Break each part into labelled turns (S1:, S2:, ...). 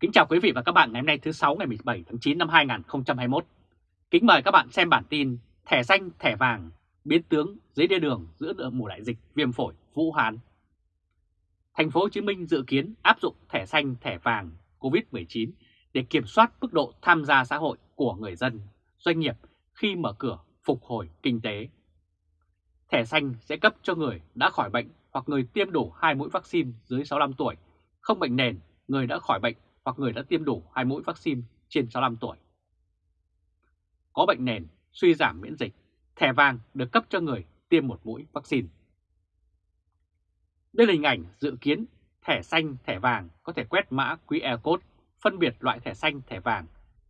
S1: Kính chào quý vị và các bạn ngày hôm nay thứ 6 ngày 17 tháng 9 năm 2021. Kính mời các bạn xem bản tin Thẻ xanh, thẻ vàng, biến tướng dưới đê đường giữa mùa đại dịch viêm phổi Vũ Hán. Thành phố Hồ Chí Minh dự kiến áp dụng thẻ xanh, thẻ vàng COVID-19 để kiểm soát mức độ tham gia xã hội của người dân, doanh nghiệp khi mở cửa phục hồi kinh tế. Thẻ xanh sẽ cấp cho người đã khỏi bệnh hoặc người tiêm đủ 2 mũi vaccine dưới 65 tuổi, không bệnh nền, người đã khỏi bệnh hoặc người đã tiêm đủ 2 mũi vaccine trên 65 tuổi. Có bệnh nền, suy giảm miễn dịch, thẻ vàng được cấp cho người tiêm một mũi vaccine. Đây là hình ảnh dự kiến thẻ xanh, thẻ vàng có thể quét mã QR code phân biệt loại thẻ xanh, thẻ vàng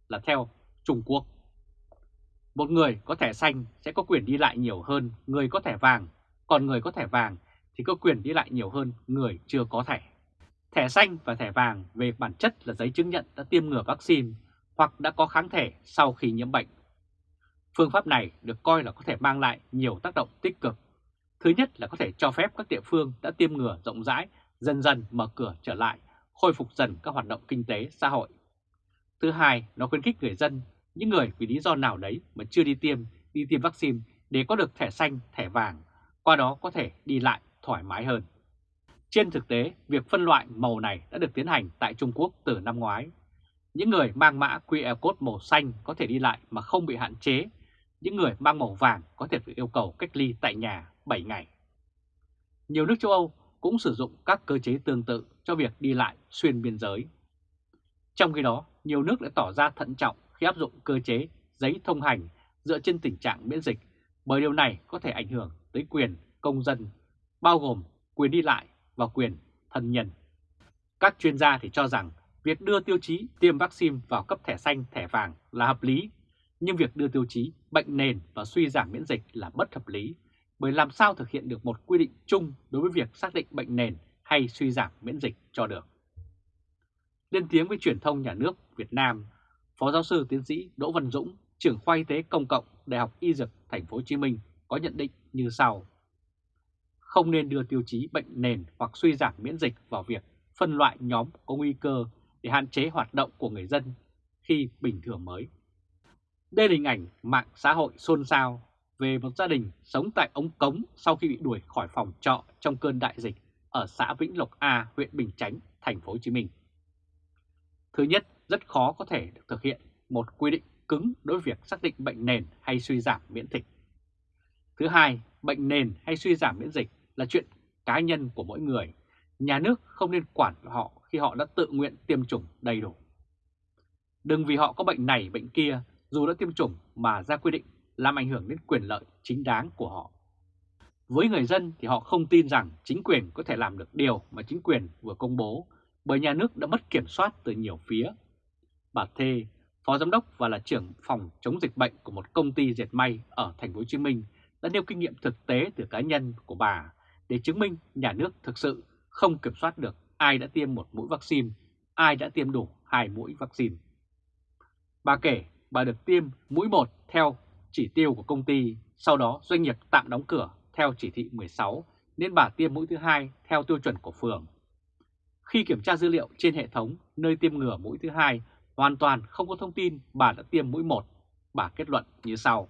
S1: là theo Trung Quốc. Một người có thẻ xanh sẽ có quyền đi lại nhiều hơn người có thẻ vàng, còn người có thẻ vàng thì có quyền đi lại nhiều hơn người chưa có thẻ. Thẻ xanh và thẻ vàng về bản chất là giấy chứng nhận đã tiêm ngừa vaccine hoặc đã có kháng thể sau khi nhiễm bệnh. Phương pháp này được coi là có thể mang lại nhiều tác động tích cực. Thứ nhất là có thể cho phép các địa phương đã tiêm ngừa rộng rãi dần dần mở cửa trở lại, khôi phục dần các hoạt động kinh tế, xã hội. Thứ hai, nó khuyến khích người dân, những người vì lý do nào đấy mà chưa đi tiêm, đi tiêm vaccine để có được thẻ xanh, thẻ vàng, qua đó có thể đi lại thoải mái hơn. Trên thực tế, việc phân loại màu này đã được tiến hành tại Trung Quốc từ năm ngoái. Những người mang mã QR code màu xanh có thể đi lại mà không bị hạn chế. Những người mang màu vàng có thể phải yêu cầu cách ly tại nhà 7 ngày. Nhiều nước châu Âu cũng sử dụng các cơ chế tương tự cho việc đi lại xuyên biên giới. Trong khi đó, nhiều nước đã tỏ ra thận trọng khi áp dụng cơ chế giấy thông hành dựa trên tình trạng miễn dịch, bởi điều này có thể ảnh hưởng tới quyền công dân, bao gồm quyền đi lại và quyền thân nhân. Các chuyên gia thì cho rằng việc đưa tiêu chí tiêm vaccine vào cấp thẻ xanh, thẻ vàng là hợp lý, nhưng việc đưa tiêu chí bệnh nền và suy giảm miễn dịch là bất hợp lý, bởi làm sao thực hiện được một quy định chung đối với việc xác định bệnh nền hay suy giảm miễn dịch cho được. Lên tiếng với truyền thông nhà nước Việt Nam, Phó giáo sư tiến sĩ Đỗ Văn Dũng, trưởng khoa y tế công cộng Đại học Y Dược Thành phố Hồ Chí Minh có nhận định như sau: không nên đưa tiêu chí bệnh nền hoặc suy giảm miễn dịch vào việc phân loại nhóm có nguy cơ để hạn chế hoạt động của người dân khi bình thường mới. Đây là hình ảnh mạng xã hội xôn xao về một gia đình sống tại ống cống sau khi bị đuổi khỏi phòng trọ trong cơn đại dịch ở xã Vĩnh Lộc A, huyện Bình Chánh, thành phố Hồ Chí Minh. Thứ nhất, rất khó có thể được thực hiện một quy định cứng đối với việc xác định bệnh nền hay suy giảm miễn dịch. Thứ hai, bệnh nền hay suy giảm miễn dịch là chuyện cá nhân của mỗi người. Nhà nước không nên quản họ khi họ đã tự nguyện tiêm chủng đầy đủ. Đừng vì họ có bệnh này bệnh kia dù đã tiêm chủng mà ra quy định làm ảnh hưởng đến quyền lợi chính đáng của họ. Với người dân thì họ không tin rằng chính quyền có thể làm được điều mà chính quyền vừa công bố bởi nhà nước đã mất kiểm soát từ nhiều phía. Bà Thê, phó giám đốc và là trưởng phòng chống dịch bệnh của một công ty dệt may ở thành phố Hồ Chí Minh đã nêu kinh nghiệm thực tế từ cá nhân của bà để chứng minh nhà nước thực sự không kiểm soát được ai đã tiêm một mũi vaccine, ai đã tiêm đủ hai mũi vaccine. Bà kể bà được tiêm mũi 1 theo chỉ tiêu của công ty, sau đó doanh nghiệp tạm đóng cửa theo chỉ thị 16 nên bà tiêm mũi thứ hai theo tiêu chuẩn của phường. Khi kiểm tra dữ liệu trên hệ thống nơi tiêm ngừa mũi thứ hai hoàn toàn không có thông tin bà đã tiêm mũi 1, bà kết luận như sau.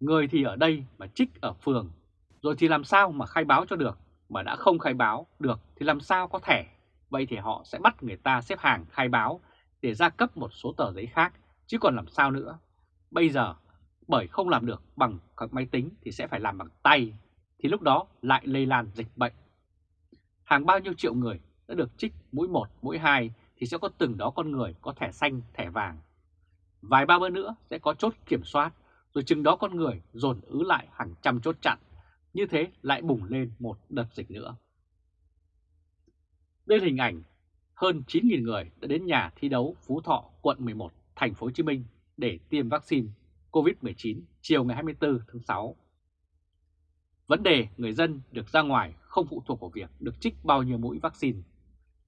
S1: Người thì ở đây mà trích ở phường, rồi thì làm sao mà khai báo cho được, mà đã không khai báo được thì làm sao có thẻ. Vậy thì họ sẽ bắt người ta xếp hàng khai báo để ra cấp một số tờ giấy khác, chứ còn làm sao nữa. Bây giờ bởi không làm được bằng các máy tính thì sẽ phải làm bằng tay, thì lúc đó lại lây lan dịch bệnh. Hàng bao nhiêu triệu người đã được trích mũi 1, mũi 2 thì sẽ có từng đó con người có thẻ xanh, thẻ vàng. Vài ba bữa nữa sẽ có chốt kiểm soát, rồi chừng đó con người dồn ứ lại hàng trăm chốt chặn. Như thế lại bùng lên một đợt dịch nữa. Đây là hình ảnh hơn 9.000 người đã đến nhà thi đấu Phú Thọ, quận 11, thành phố Hồ Chí Minh để tiêm vaccine COVID-19 chiều ngày 24 tháng 6. Vấn đề người dân được ra ngoài không phụ thuộc vào việc được trích bao nhiêu mũi vaccine.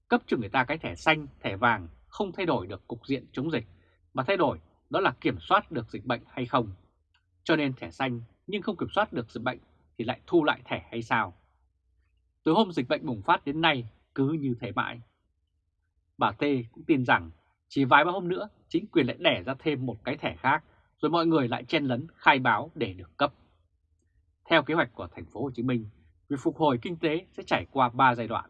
S1: Cấp cho người ta cái thẻ xanh, thẻ vàng không thay đổi được cục diện chống dịch, mà thay đổi đó là kiểm soát được dịch bệnh hay không. Cho nên thẻ xanh nhưng không kiểm soát được dịch bệnh thì lại thu lại thẻ hay sao? Từ hôm dịch bệnh bùng phát đến nay cứ như thế mãi. Bà Tê cũng tin rằng chỉ vài ba hôm nữa chính quyền lại đẻ ra thêm một cái thẻ khác rồi mọi người lại chen lấn khai báo để được cấp. Theo kế hoạch của thành phố Hồ Chí Minh, việc phục hồi kinh tế sẽ trải qua 3 giai đoạn.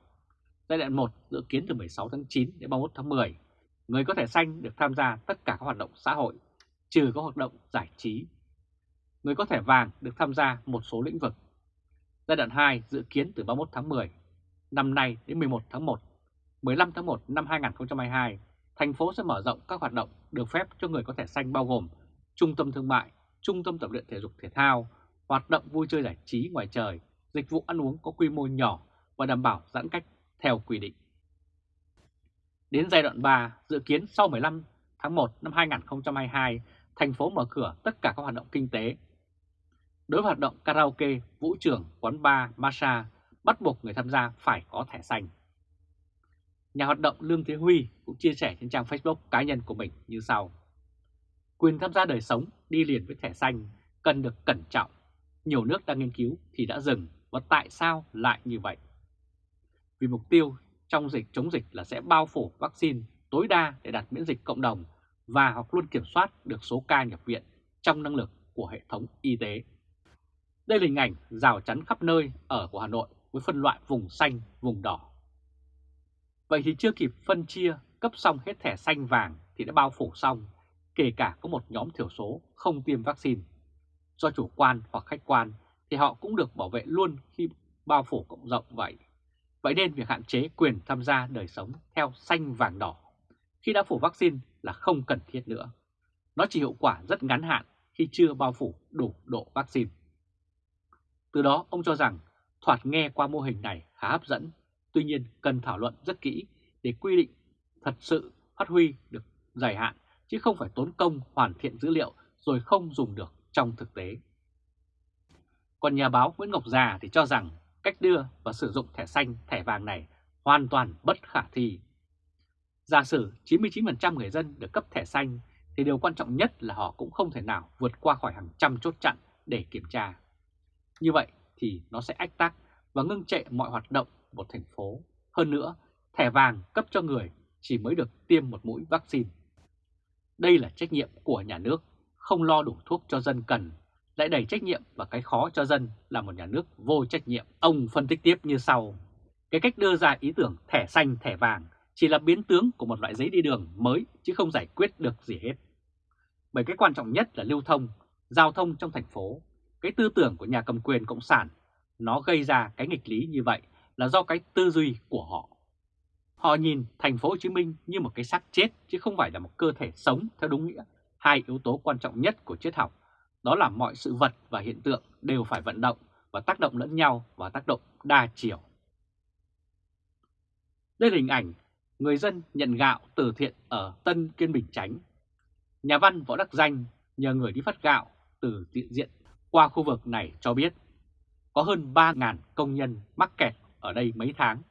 S1: Giai đoạn 1 dự kiến từ 16 tháng 9 đến 31 tháng 10, người có thẻ xanh được tham gia tất cả các hoạt động xã hội, trừ các hoạt động giải trí. Người có thẻ vàng được tham gia một số lĩnh vực. Giai đoạn 2 dự kiến từ 31 tháng 10 năm nay đến 11 tháng 1, 15 tháng 1 năm 2022, thành phố sẽ mở rộng các hoạt động được phép cho người có thẻ xanh bao gồm trung tâm thương mại, trung tâm tập luyện thể dục thể thao, hoạt động vui chơi giải trí ngoài trời, dịch vụ ăn uống có quy mô nhỏ và đảm bảo giãn cách theo quy định. Đến giai đoạn 3, dự kiến sau 15 tháng 1 năm 2022, thành phố mở cửa tất cả các hoạt động kinh tế. Đối với hoạt động karaoke, vũ trường, quán bar, massage, bắt buộc người tham gia phải có thẻ xanh. Nhà hoạt động Lương Thế Huy cũng chia sẻ trên trang Facebook cá nhân của mình như sau. Quyền tham gia đời sống đi liền với thẻ xanh cần được cẩn trọng. Nhiều nước đang nghiên cứu thì đã dừng và tại sao lại như vậy? Vì mục tiêu trong dịch chống dịch là sẽ bao phủ vaccine tối đa để đạt miễn dịch cộng đồng và hoặc luôn kiểm soát được số ca nhập viện trong năng lực của hệ thống y tế. Đây là hình ảnh rào chắn khắp nơi ở của Hà Nội với phân loại vùng xanh, vùng đỏ. Vậy thì chưa kịp phân chia cấp xong hết thẻ xanh vàng thì đã bao phủ xong, kể cả có một nhóm thiểu số không tiêm vaccine. Do chủ quan hoặc khách quan thì họ cũng được bảo vệ luôn khi bao phủ cộng rộng vậy. Vậy nên việc hạn chế quyền tham gia đời sống theo xanh vàng đỏ khi đã phủ vaccine là không cần thiết nữa. Nó chỉ hiệu quả rất ngắn hạn khi chưa bao phủ đủ độ vaccine. Từ đó ông cho rằng thoạt nghe qua mô hình này khá hấp dẫn, tuy nhiên cần thảo luận rất kỹ để quy định thật sự phát huy được dài hạn chứ không phải tốn công hoàn thiện dữ liệu rồi không dùng được trong thực tế. Còn nhà báo Nguyễn Ngọc Già thì cho rằng cách đưa và sử dụng thẻ xanh, thẻ vàng này hoàn toàn bất khả thi. Giả sử 99% người dân được cấp thẻ xanh thì điều quan trọng nhất là họ cũng không thể nào vượt qua khỏi hàng trăm chốt chặn để kiểm tra. Như vậy thì nó sẽ ách tắc và ngưng trệ mọi hoạt động một thành phố. Hơn nữa, thẻ vàng cấp cho người chỉ mới được tiêm một mũi vaccine. Đây là trách nhiệm của nhà nước, không lo đủ thuốc cho dân cần, lại đẩy trách nhiệm và cái khó cho dân là một nhà nước vô trách nhiệm. Ông phân tích tiếp như sau. Cái cách đưa ra ý tưởng thẻ xanh, thẻ vàng chỉ là biến tướng của một loại giấy đi đường mới chứ không giải quyết được gì hết. Bởi cái quan trọng nhất là lưu thông, giao thông trong thành phố. Cái tư tưởng của nhà cầm quyền Cộng sản, nó gây ra cái nghịch lý như vậy là do cái tư duy của họ. Họ nhìn thành phố Hồ Chí Minh như một cái xác chết, chứ không phải là một cơ thể sống theo đúng nghĩa. Hai yếu tố quan trọng nhất của triết học, đó là mọi sự vật và hiện tượng đều phải vận động và tác động lẫn nhau và tác động đa chiều. Đây là hình ảnh người dân nhận gạo từ thiện ở Tân Kiên Bình Chánh. Nhà văn Võ Đắc Danh nhờ người đi phát gạo từ diện diện qua khu vực này cho biết có hơn 3.000 công nhân mắc kẹt ở đây mấy tháng.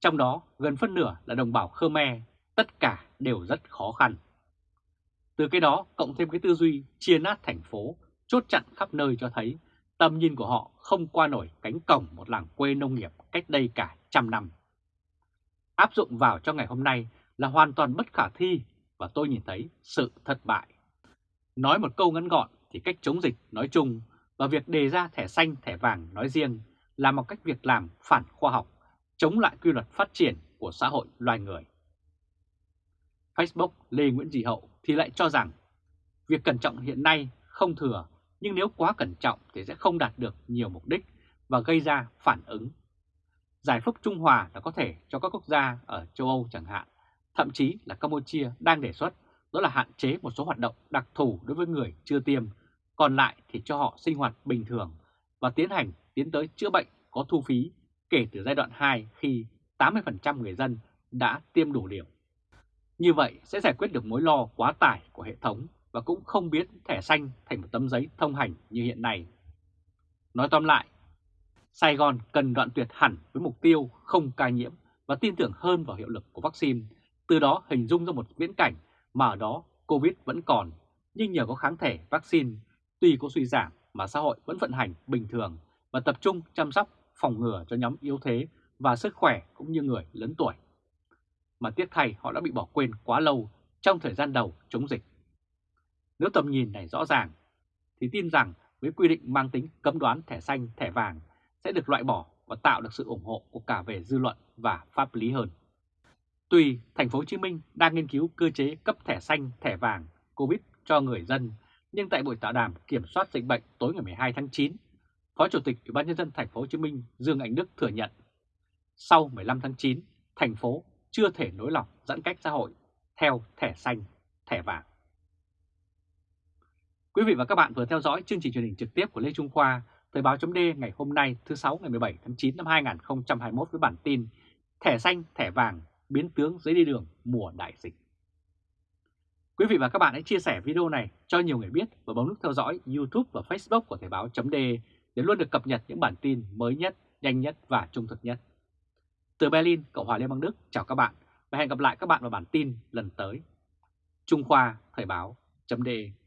S1: Trong đó gần phân nửa là đồng bào Khmer, tất cả đều rất khó khăn. Từ cái đó cộng thêm cái tư duy chia nát thành phố, chốt chặn khắp nơi cho thấy tầm nhìn của họ không qua nổi cánh cổng một làng quê nông nghiệp cách đây cả trăm năm. Áp dụng vào cho ngày hôm nay là hoàn toàn bất khả thi và tôi nhìn thấy sự thất bại. Nói một câu ngắn gọn thì cách chống dịch nói chung và việc đề ra thẻ xanh thẻ vàng nói riêng là một cách việc làm phản khoa học, chống lại quy luật phát triển của xã hội loài người. Facebook Lê Nguyễn Dị Hậu thì lại cho rằng việc cẩn trọng hiện nay không thừa nhưng nếu quá cẩn trọng thì sẽ không đạt được nhiều mục đích và gây ra phản ứng. Giải pháp Trung Hòa là có thể cho các quốc gia ở châu Âu chẳng hạn, thậm chí là Campuchia đang đề xuất đó là hạn chế một số hoạt động đặc thù đối với người chưa tiêm, còn lại thì cho họ sinh hoạt bình thường và tiến hành tiến tới chữa bệnh có thu phí kể từ giai đoạn 2 khi 80% người dân đã tiêm đủ liều. Như vậy sẽ giải quyết được mối lo quá tải của hệ thống và cũng không biến thẻ xanh thành một tấm giấy thông hành như hiện nay. Nói tóm lại, Sài Gòn cần đoạn tuyệt hẳn với mục tiêu không ca nhiễm và tin tưởng hơn vào hiệu lực của vaccine, từ đó hình dung ra một viễn cảnh mà ở đó Covid vẫn còn, nhưng nhờ có kháng thể vaccine, tuy có suy giảm mà xã hội vẫn vận hành bình thường và tập trung chăm sóc phòng ngừa cho nhóm yếu thế và sức khỏe cũng như người lớn tuổi. mà tiếc thay họ đã bị bỏ quên quá lâu trong thời gian đầu chống dịch. Nếu tầm nhìn này rõ ràng, thì tin rằng với quy định mang tính cấm đoán thẻ xanh, thẻ vàng sẽ được loại bỏ và tạo được sự ủng hộ của cả về dư luận và pháp lý hơn. Tuy thành phố Hồ Chí Minh đang nghiên cứu cơ chế cấp thẻ xanh, thẻ vàng Covid cho người dân, nhưng tại buổi tọa đàm kiểm soát dịch bệnh tối ngày 12 tháng 9, Phó Chủ tịch Ủy ban nhân dân thành phố Hồ Chí Minh Dương Anh Đức thừa nhận sau 15 tháng 9, thành phố chưa thể nối lỏng giãn cách xã hội theo thẻ xanh, thẻ vàng. Quý vị và các bạn vừa theo dõi chương trình truyền hình trực tiếp của Lê Trung Khoa, Thời báo chấm ngày hôm nay thứ sáu ngày 17 tháng 9 năm 2021 với bản tin Thẻ xanh, thẻ vàng, biến tướng giấy đi đường mùa đại dịch. Quý vị và các bạn hãy chia sẻ video này cho nhiều người biết và bấm nút theo dõi YouTube và Facebook của Thời báo .de để luôn được cập nhật những bản tin mới nhất, nhanh nhất và trung thực nhất. Từ Berlin, Cộng hòa Liên bang Đức, chào các bạn và hẹn gặp lại các bạn vào bản tin lần tới. Trung Khoa Thời báo .de.